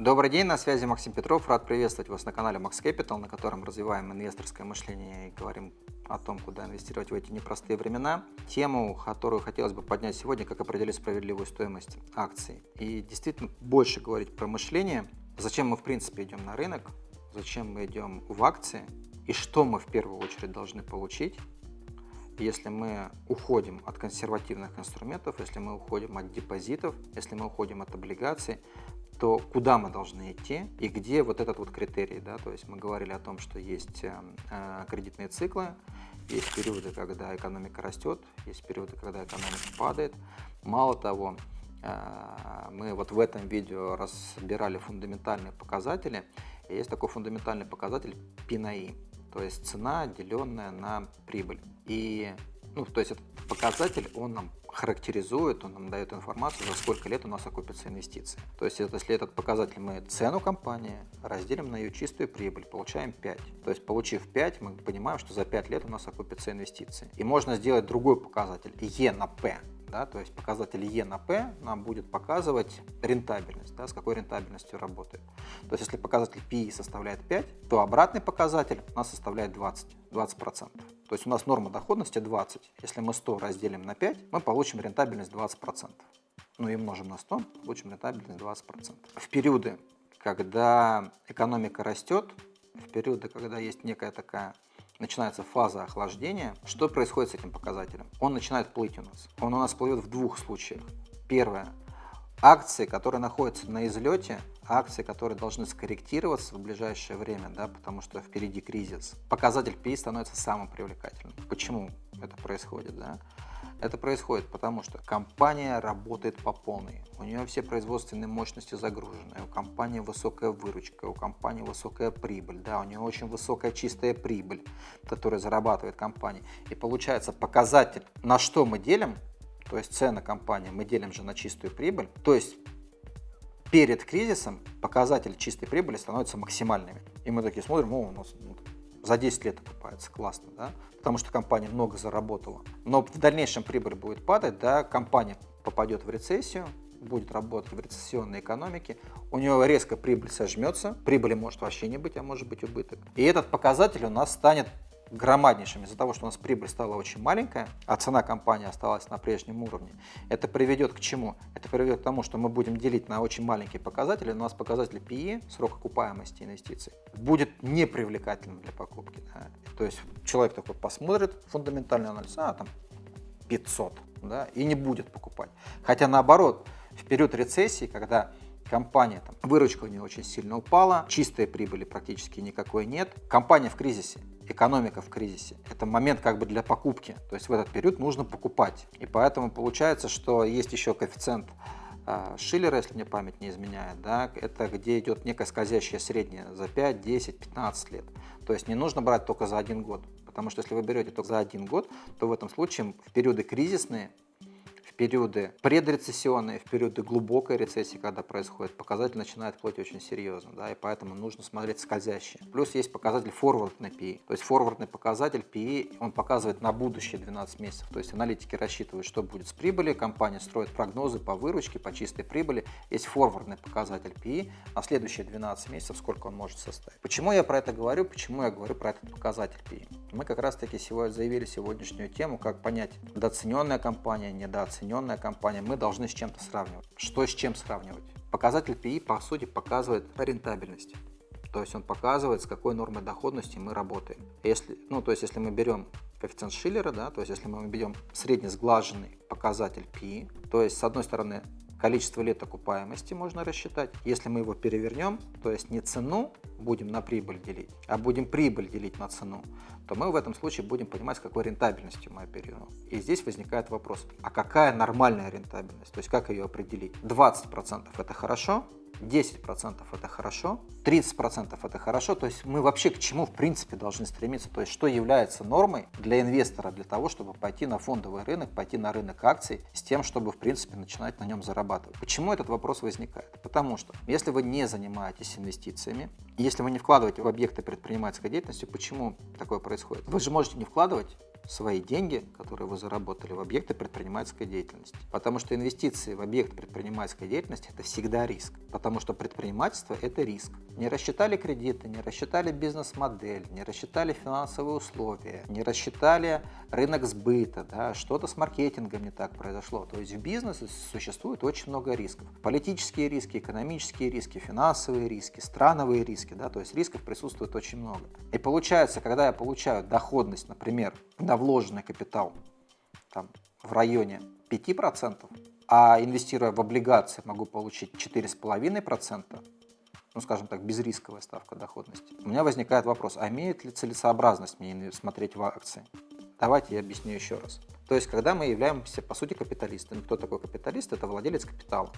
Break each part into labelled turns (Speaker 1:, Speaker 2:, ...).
Speaker 1: Добрый день, на связи Максим Петров. Рад приветствовать вас на канале Max Capital, на котором развиваем инвесторское мышление и говорим о том, куда инвестировать в эти непростые времена. Тему, которую хотелось бы поднять сегодня, как определить справедливую стоимость акций. И действительно больше говорить про мышление. Зачем мы в принципе идем на рынок, зачем мы идем в акции и что мы в первую очередь должны получить, если мы уходим от консервативных инструментов, если мы уходим от депозитов, если мы уходим от облигаций, то куда мы должны идти и где вот этот вот критерий, да, то есть мы говорили о том, что есть э, э, кредитные циклы, есть периоды, когда экономика растет, есть периоды, когда экономика падает. Мало того, э, мы вот в этом видео разбирали фундаментальные показатели, и есть такой фундаментальный показатель P на I, то есть цена, деленная на прибыль. И, ну, то есть этот показатель, он нам характеризует, он нам дает информацию, за сколько лет у нас окупятся инвестиции. То есть если этот показатель мы цену компании разделим на ее чистую прибыль, получаем 5. То есть получив 5, мы понимаем, что за 5 лет у нас окупятся инвестиции. И можно сделать другой показатель, E на P. Да, то есть показатель E на P нам будет показывать рентабельность, да, с какой рентабельностью работает. То есть если показатель PE составляет 5, то обратный показатель у нас составляет 20, 20%. То есть у нас норма доходности 20. Если мы 100 разделим на 5, мы получим рентабельность 20%. Ну и умножим на 100, получим рентабельность 20%. В периоды, когда экономика растет, в периоды, когда есть некая такая начинается фаза охлаждения, что происходит с этим показателем? Он начинает плыть у нас. Он у нас плывет в двух случаях. Первое. Акции, которые находятся на излете, акции, которые должны скорректироваться в ближайшее время, да, потому что впереди кризис, показатель PI становится самым привлекательным. Почему это происходит? Да? Это происходит потому, что компания работает по полной. У нее все производственные мощности загружены, у компании высокая выручка, у компании высокая прибыль, да, у нее очень высокая чистая прибыль, которая зарабатывает компания. И получается показатель, на что мы делим, то есть цена компании, мы делим же на чистую прибыль, то есть перед кризисом показатель чистой прибыли становится максимальными. И мы такие смотрим, о, у нас ну, за 10 лет окупается, классно, да, потому что компания много заработала. Но в дальнейшем прибыль будет падать, да, компания попадет в рецессию, будет работать в рецессионной экономике, у него резко прибыль сожмется, прибыли может вообще не быть, а может быть убыток. И этот показатель у нас станет громаднейшим из-за того, что у нас прибыль стала очень маленькая, а цена компании осталась на прежнем уровне. Это приведет к чему? Это приведет к тому, что мы будем делить на очень маленькие показатели. У нас показатель PE, срок окупаемости инвестиций, будет непривлекательным для покупки. Да? То есть человек такой посмотрит фундаментальный анализ, а там 500, да, и не будет покупать. Хотя наоборот, в период рецессии, когда компания, там, выручка у нее очень сильно упала, чистой прибыли практически никакой нет, компания в кризисе, экономика в кризисе. Это момент как бы для покупки, то есть в этот период нужно покупать. И поэтому получается, что есть еще коэффициент а, Шиллера, если мне память не изменяет, да, это где идет некое скользящее среднее за 5, 10, 15 лет. То есть не нужно брать только за один год, потому что если вы берете только за один год, то в этом случае в периоды кризисные периоды предрецессионные, в периоды глубокой рецессии, когда происходит, показатель начинает плыть очень серьезно, да, и поэтому нужно смотреть скользящие. Плюс есть показатель форвардный PE, то есть форвардный показатель PE, он показывает на будущее 12 месяцев, то есть аналитики рассчитывают, что будет с прибылью, компания строит прогнозы по выручке, по чистой прибыли, есть форвардный показатель PE, на следующие 12 месяцев сколько он может составить. Почему я про это говорю, почему я говорю про этот показатель PE? Мы как раз таки сегодня заявили сегодняшнюю тему, как понять, недооцененная компания, недооцененная компания, мы должны с чем-то сравнивать. Что с чем сравнивать? Показатель PI, по сути, показывает рентабельность. То есть он показывает, с какой нормой доходности мы работаем. Если, ну, то есть если мы берем коэффициент Шиллера, да, то есть если мы берем среднесглаженный показатель PI, то есть с одной стороны количество лет окупаемости можно рассчитать. Если мы его перевернем, то есть не цену будем на прибыль делить, а будем прибыль делить на цену, то мы в этом случае будем понимать, с какой рентабельностью мы оперируем. И здесь возникает вопрос, а какая нормальная рентабельность, то есть как ее определить? 20% это хорошо, 10% это хорошо, 30% это хорошо, то есть мы вообще к чему в принципе должны стремиться, то есть что является нормой для инвестора, для того, чтобы пойти на фондовый рынок, пойти на рынок акций с тем, чтобы в принципе начинать на нем зарабатывать. Почему этот вопрос возникает? Потому что если вы не занимаетесь инвестициями, если вы не вкладываете в объекты предпринимательской деятельности, почему такое происходит? Вы же можете не вкладывать свои деньги, которые вы заработали в объекты предпринимательской деятельности. Потому что инвестиции в объект предпринимательской деятельности – это всегда риск. Потому что предпринимательство – это риск. Не рассчитали кредиты, не рассчитали бизнес-модель, не рассчитали финансовые условия, не рассчитали рынок сбыта, да, что-то с маркетингом не так произошло. То есть в бизнесе существует очень много рисков. Политические риски, экономические риски, финансовые риски, страновые риски. Да, то есть рисков присутствует очень много. И получается, когда я получаю доходность, например, на вложенный капитал там, в районе 5%, а инвестируя в облигации могу получить 4,5%, ну, скажем так, безрисковая ставка доходности, у меня возникает вопрос, а имеет ли целесообразность мне смотреть в акции? Давайте я объясню еще раз. То есть, когда мы являемся, по сути, капиталистами, кто такой капиталист? Это владелец капитала.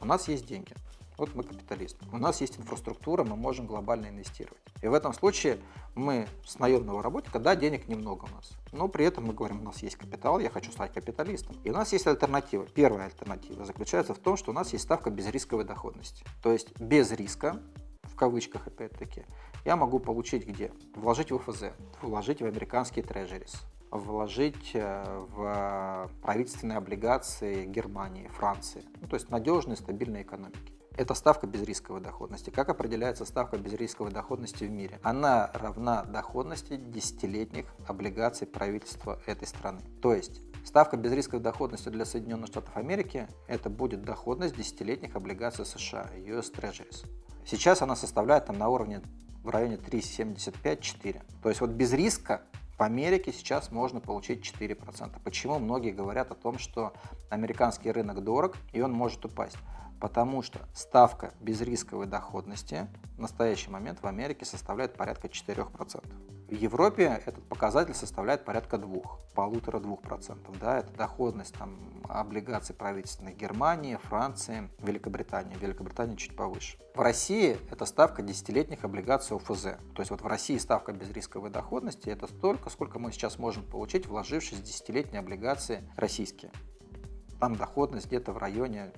Speaker 1: У нас есть деньги. Вот мы капиталист. У нас есть инфраструктура, мы можем глобально инвестировать. И в этом случае мы с наемного работника, да, денег немного у нас, но при этом мы говорим, у нас есть капитал, я хочу стать капиталистом. И у нас есть альтернатива. Первая альтернатива заключается в том, что у нас есть ставка безрисковой доходности. То есть без риска, в кавычках опять-таки, я могу получить где? Вложить в ФЗ, вложить в американские трежерис, вложить э, в правительственные облигации Германии, Франции. Ну, то есть надежные, стабильные экономики. Это ставка безрисковой доходности. Как определяется ставка безрисковой доходности в мире? Она равна доходности десятилетних облигаций правительства этой страны. То есть ставка безрисковой доходности для Соединенных Штатов Америки это будет доходность десятилетних облигаций США, US Treasuries. Сейчас она составляет там на уровне в районе 3,75-4. То есть вот без риска в Америке сейчас можно получить 4%. Почему многие говорят о том, что американский рынок дорог и он может упасть? Потому что ставка безрисковой доходности в настоящий момент в Америке составляет порядка 4%. В Европе этот показатель составляет порядка 2, полутора-двух процентов. Да, это доходность там, облигаций правительственных Германии, Франции, Великобритании. Великобритания чуть повыше. В России это ставка десятилетних облигаций ОФЗ. То есть вот в России ставка безрисковой доходности это столько, сколько мы сейчас можем получить, вложившись в десятилетние облигации российские. Там доходность где-то в районе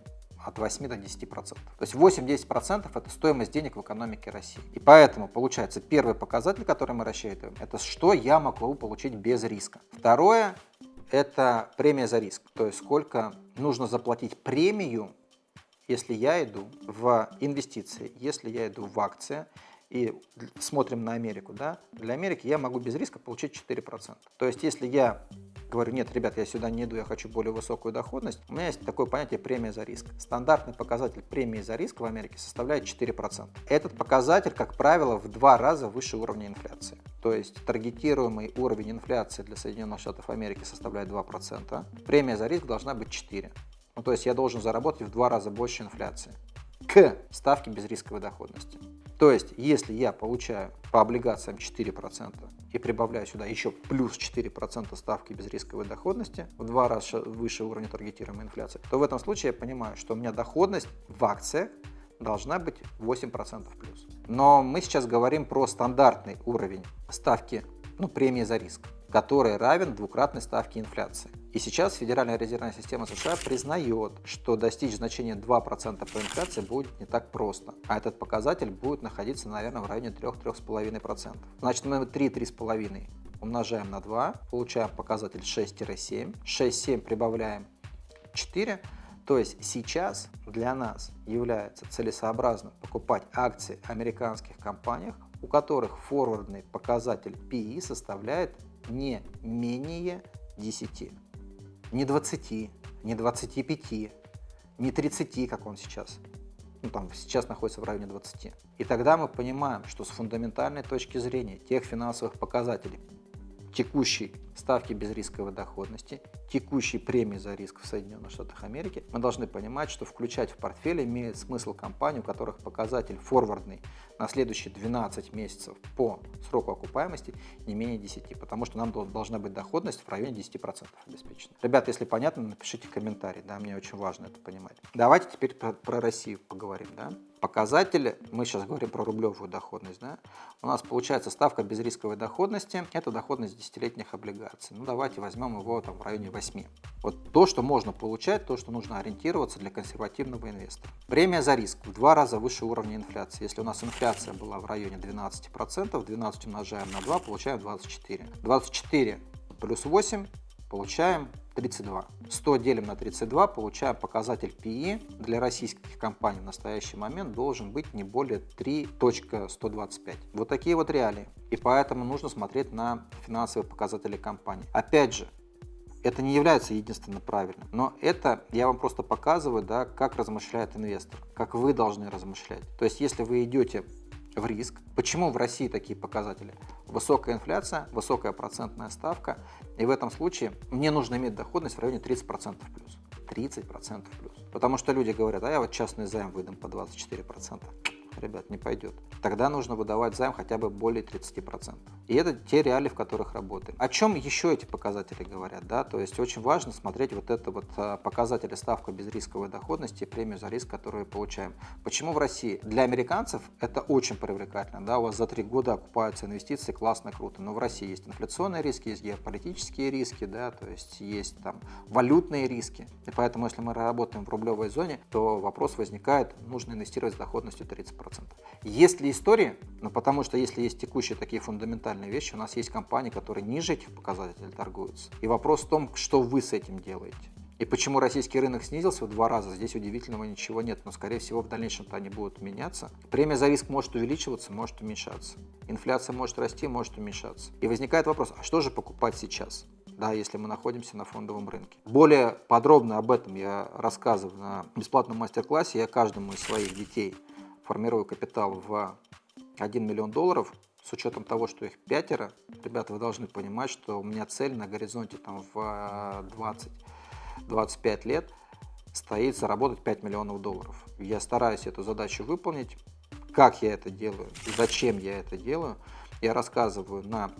Speaker 1: от 8 до 10%. То есть 8-10% это стоимость денег в экономике России. И поэтому получается первый показатель, который мы рассчитываем, это что я могу получить без риска. Второе это премия за риск, то есть сколько нужно заплатить премию, если я иду в инвестиции, если я иду в акции, и смотрим на Америку, да, для Америки я могу без риска получить 4%. То есть если я говорю, нет, ребят, я сюда не иду, я хочу более высокую доходность, у меня есть такое понятие премия за риск. Стандартный показатель премии за риск в Америке составляет 4%. Этот показатель, как правило, в два раза выше уровня инфляции. То есть таргетируемый уровень инфляции для Соединенных Штатов Америки составляет 2%. Премия за риск должна быть 4%. Ну, то есть я должен заработать в два раза больше инфляции к ставке безрисковой доходности. То есть, если я получаю по облигациям 4% и прибавляю сюда еще плюс 4% ставки безрисковой доходности, в два раза выше уровня таргетируемой инфляции, то в этом случае я понимаю, что у меня доходность в акциях должна быть 8% плюс. Но мы сейчас говорим про стандартный уровень ставки ну, премии за риск который равен двукратной ставке инфляции. И сейчас Федеральная резервная система США признает, что достичь значения 2% по инфляции будет не так просто, а этот показатель будет находиться, наверное, в районе 3-3,5%. Значит, мы 3-3,5 умножаем на 2, получаем показатель 6-7, 6-7 прибавляем 4, то есть сейчас для нас является целесообразно покупать акции американских компаний, у которых форвардный показатель PE составляет не менее 10. Не 20, не 25, не 30, как он сейчас. Ну, там сейчас находится в районе 20. И тогда мы понимаем, что с фундаментальной точки зрения тех финансовых показателей, текущей ставки безрисковой доходности, текущей премии за риск в Соединенных Штатах Америки, мы должны понимать, что включать в портфель имеет смысл компании, у которых показатель форвардный на следующие 12 месяцев по сроку окупаемости не менее 10, потому что нам должна быть доходность в районе 10% обеспечена. Ребята, если понятно, напишите комментарий, да, мне очень важно это понимать. Давайте теперь про, про Россию поговорим, да показатели, мы сейчас говорим про рублевую доходность, да, у нас получается ставка безрисковой доходности, это доходность десятилетних облигаций. Ну давайте возьмем его там в районе 8. Вот то, что можно получать, то, что нужно ориентироваться для консервативного инвестора. Премия за риск в два раза выше уровня инфляции. Если у нас инфляция была в районе 12%, 12 умножаем на 2, получаем 24. 24 плюс 8, получаем 32. 100 делим на 32, получаем показатель PE для российских компаний в настоящий момент должен быть не более 3.125. Вот такие вот реалии. И поэтому нужно смотреть на финансовые показатели компании. Опять же, это не является единственно правильным, но это я вам просто показываю, да, как размышляет инвестор, как вы должны размышлять. То есть, если вы идете в риск. Почему в России такие показатели? Высокая инфляция, высокая процентная ставка, и в этом случае мне нужно иметь доходность в районе 30% плюс. 30% плюс. Потому что люди говорят, а я вот частный займ выдам по 24% ребят, не пойдет. Тогда нужно выдавать займ хотя бы более 30%. И это те реалии, в которых работаем. О чем еще эти показатели говорят? Да? То есть очень важно смотреть вот это вот а, показатели ставка безрисковой доходности и премию за риск, которую получаем. Почему в России? Для американцев это очень привлекательно. Да? У вас за три года окупаются инвестиции, классно, круто. Но в России есть инфляционные риски, есть геополитические риски, да? то есть есть там валютные риски. И поэтому, если мы работаем в рублевой зоне, то вопрос возникает, нужно инвестировать с доходностью 30%. Есть ли истории? Ну, потому что если есть текущие такие фундаментальные вещи, у нас есть компании, которые ниже этих показателей торгуются. И вопрос в том, что вы с этим делаете. И почему российский рынок снизился в два раза, здесь удивительного ничего нет, но скорее всего в дальнейшем-то они будут меняться. Премия за риск может увеличиваться, может уменьшаться. Инфляция может расти, может уменьшаться. И возникает вопрос, а что же покупать сейчас? да, если мы находимся на фондовом рынке. Более подробно об этом я рассказываю на бесплатном мастер-классе. Я каждому из своих детей формирую капитал в 1 миллион долларов, с учетом того, что их пятеро, ребята, вы должны понимать, что у меня цель на горизонте там, в 20-25 лет стоит заработать 5 миллионов долларов. Я стараюсь эту задачу выполнить. Как я это делаю, зачем я это делаю, я рассказываю на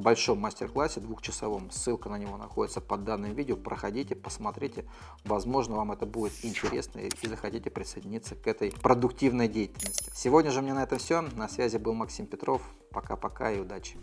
Speaker 1: большом мастер-классе двухчасовом. Ссылка на него находится под данным видео. Проходите, посмотрите. Возможно, вам это будет интересно и захотите присоединиться к этой продуктивной деятельности. Сегодня же мне на этом все. На связи был Максим Петров. Пока-пока и удачи.